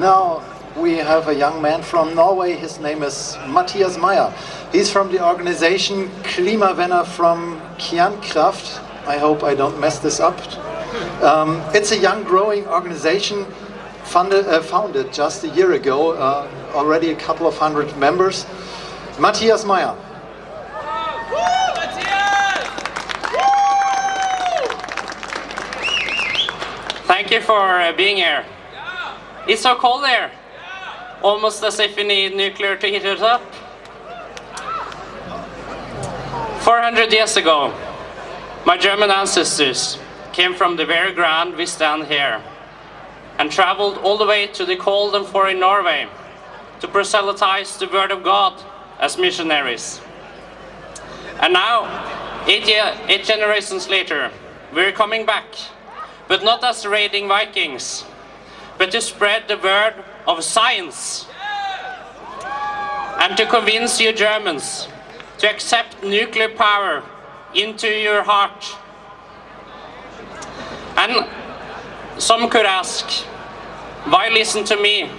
Now we have a young man from Norway. His name is Matthias Meyer. He's from the organization Klimavenner from Kjernekraft. I hope I don't mess this up. Um, it's a young growing organization funded, uh, founded just a year ago, uh, already a couple of hundred members. Matthias Meyer. Thank you for uh, being here. It's so cold there. Almost as if we need nuclear to heat it up. 400 years ago, my German ancestors came from the very ground we stand here and traveled all the way to the cold and foreign Norway to proselytize the word of God as missionaries. And now, eight, year, eight generations later, we're coming back, but not as raiding Vikings, but to spread the word of science and to convince you Germans to accept nuclear power into your heart. And some could ask, why listen to me?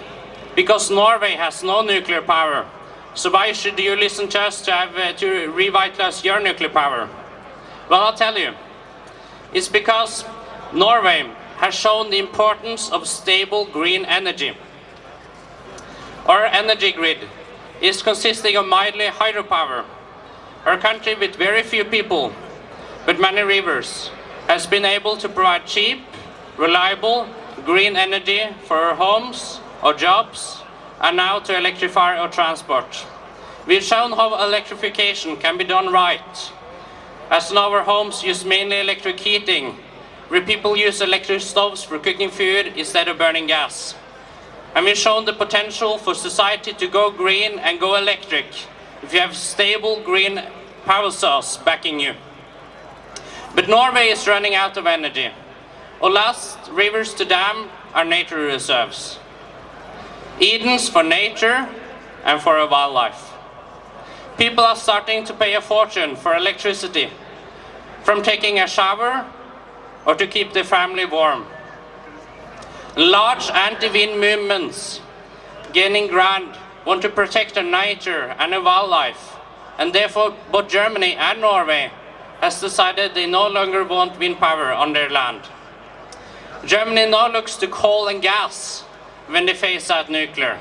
Because Norway has no nuclear power. So why should you listen to us to, have, uh, to revitalize your nuclear power? Well, I'll tell you. It's because Norway has shown the importance of stable green energy. Our energy grid is consisting of mildly hydropower. Our country with very few people, but many rivers, has been able to provide cheap, reliable, green energy for our homes, our jobs, and now to electrify our transport. We've shown how electrification can be done right, as now our homes use mainly electric heating where people use electric stoves for cooking food instead of burning gas. And we've shown the potential for society to go green and go electric if you have stable green power source backing you. But Norway is running out of energy. Our last rivers to dam are nature reserves. Edens for nature and for wildlife. People are starting to pay a fortune for electricity, from taking a shower or to keep the family warm. Large anti-wind movements gaining ground want to protect the nature and the wildlife, and therefore both Germany and Norway has decided they no longer want wind power on their land. Germany now looks to coal and gas when they phase out nuclear.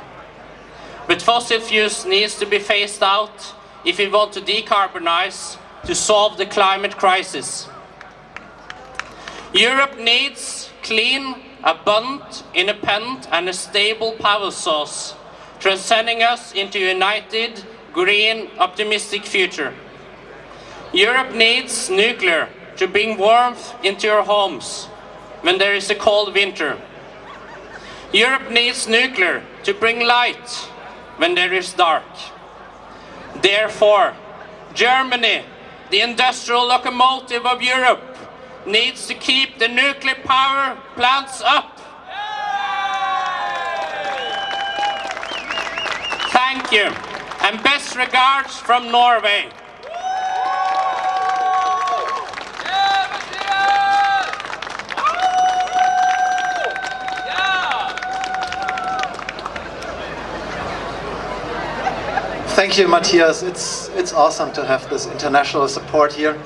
But fossil fuels needs to be phased out if we want to decarbonize to solve the climate crisis. Europe needs clean, abundant, independent and a stable power source, transcending us into a united, green, optimistic future. Europe needs nuclear to bring warmth into your homes when there is a cold winter. Europe needs nuclear to bring light when there is dark. Therefore, Germany, the industrial locomotive of Europe, needs to keep the nuclear power plants up. Thank you, and best regards from Norway. Thank you, Matthias. It's, it's awesome to have this international support here.